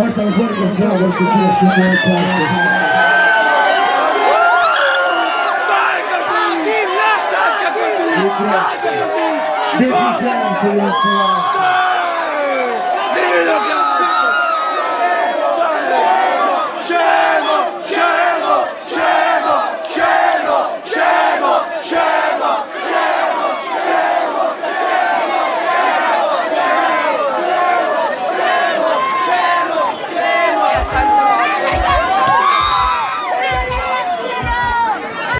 Basta un fuerte aplauso al futuro Simone Quarto. Vai, Casini! Vai, Casini! Vai, Casini! Vai, Casini!